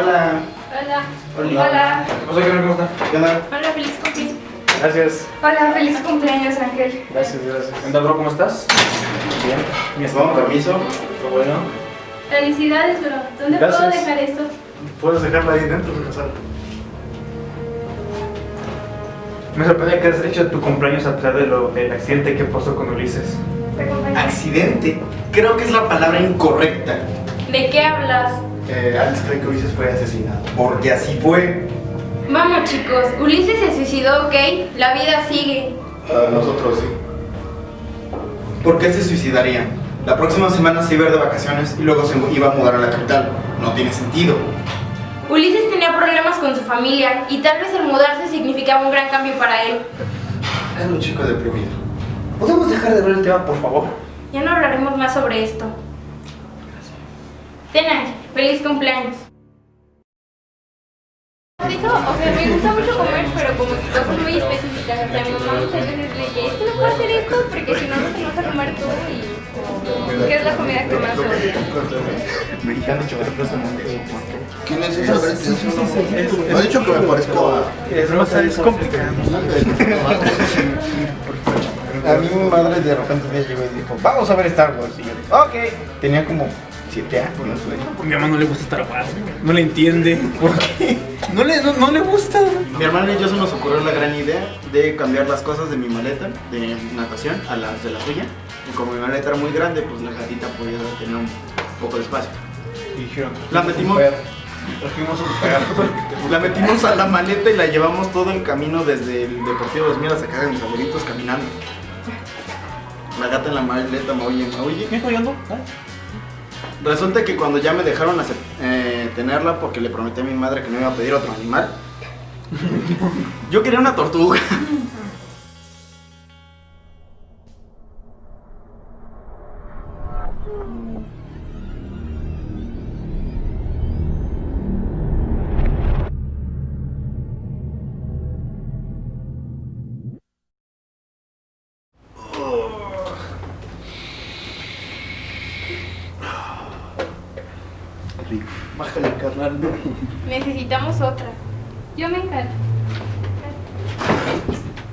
Hola. Hola. Hola. Hola. ¿Qué pasa? ¿Cómo está? ¿Qué onda? Hola, feliz cumpleaños. Gracias. Hola, feliz cumpleaños, Ángel. Gracias, gracias. ¿Qué onda, bro? ¿Cómo estás? Bien. Mi Con permiso. Qué bueno. Felicidades, bro. ¿Dónde Gracias. puedo dejar esto? Puedes dejarla ahí dentro de la sala. Me sorprende que has hecho tu cumpleaños a pesar de lo, del accidente que pasó con Ulises. Accidente. Creo que es la palabra incorrecta. ¿De qué hablas? Eh, Alex cree que Ulises fue asesinado. Porque así fue. Vamos, chicos. Ulises se suicidó, ¿ok? La vida sigue. A nosotros sí. ¿Por qué se suicidaría? La próxima semana se iba a ir de vacaciones y luego se iba a mudar a la capital. No tiene sentido. Ulises tenía problemas con su familia y tal vez el mudarse significaba un gran cambio para él. Es un chico deprimido. ¿Podemos dejar de ver el tema, por favor? Ya no hablaremos más sobre esto. Ten, Ángel. Feliz cumpleaños. Eso, o sea, me gusta mucho comer, pero como que cosas muy específicas. O sea, mi mamá muchas veces le dice, es que no puedo hacer esto porque si no, no te vas a comer tú y... ¿Qué es la comida que más odias? Mexicano chocolate ¿Quién es esa? No ha dicho que me parezco a... Es, más, es complicado. A mí mi madre de repente me llegó y dijo, vamos a ver Star Wars. Y yo dije, ok. Tenía como 7 años, güey. Mi mamá no le gusta Star Wars. No le entiende. ¿Por qué? No le, no, no le gusta. Mi hermana y yo se nos ocurrió la gran idea de cambiar las cosas de mi maleta de natación a las de la suya. Y como mi maleta era muy grande, pues la gatita podía tener un poco de espacio. Y dijeron, La metimos, trajimos un perro. la metimos a la maleta y la llevamos todo el camino desde el Deportivo 2000 hasta acá de mis abuelitos caminando. La gata en la maleta maulle, maulle. ¿Qué estoy oyendo? Resulta que cuando ya me dejaron hacer- eh, tenerla porque le prometí a mi madre que no iba a pedir otro animal, yo quería una tortuga. Bájale, carnal. Necesitamos otra. Yo me encargo.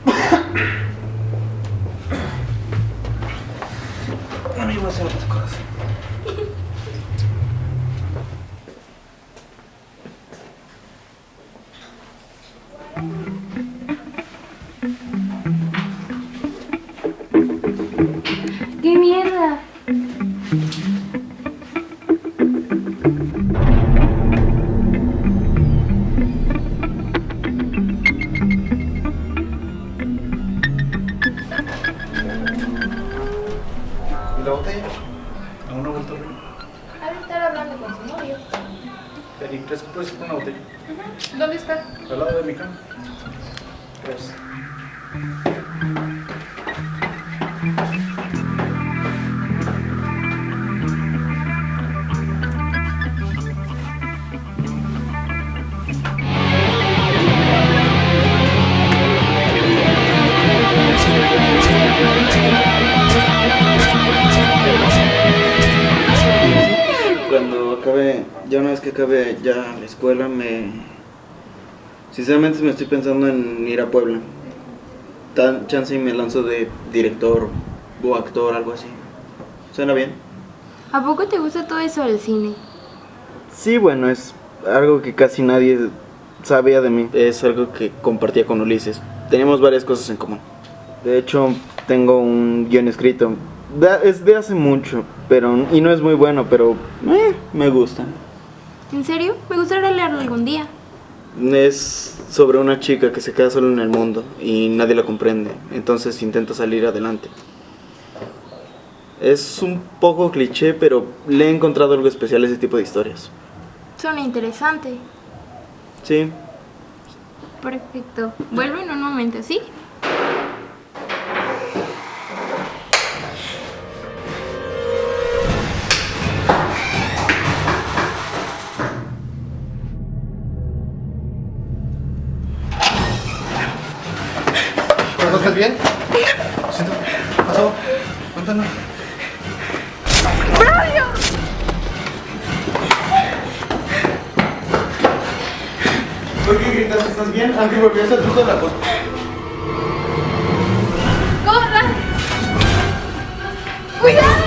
No me iba a hacer otras cosas. ¿Dónde está? Al lado de mi cama. Gracias. Ya una vez que acabe ya la escuela, me... Sinceramente me estoy pensando en ir a Puebla. Tan chance y me lanzo de director o actor, algo así. ¿Suena bien? ¿A poco te gusta todo eso del cine? Sí, bueno, es algo que casi nadie sabía de mí. Es algo que compartía con Ulises. Teníamos varias cosas en común. De hecho, tengo un guion escrito. Es de hace mucho, pero y no es muy bueno, pero eh, me gusta. ¿En serio? Me gustaría leerlo algún día. Es sobre una chica que se queda sola en el mundo y nadie la comprende, entonces intenta salir adelante. Es un poco cliché, pero le he encontrado algo especial a ese tipo de historias. Suena interesante. Sí, Perfecto. Vuelvo en un momento, ¿sí? ¿Estás bien? Lo siento. ¿Qué pasó? Cuéntanos. ¡Braulio! ¿Por qué gritas? ¿Estás bien? Aunque volvías al truco de la cosa. ¡Corran! ¡Cuidado!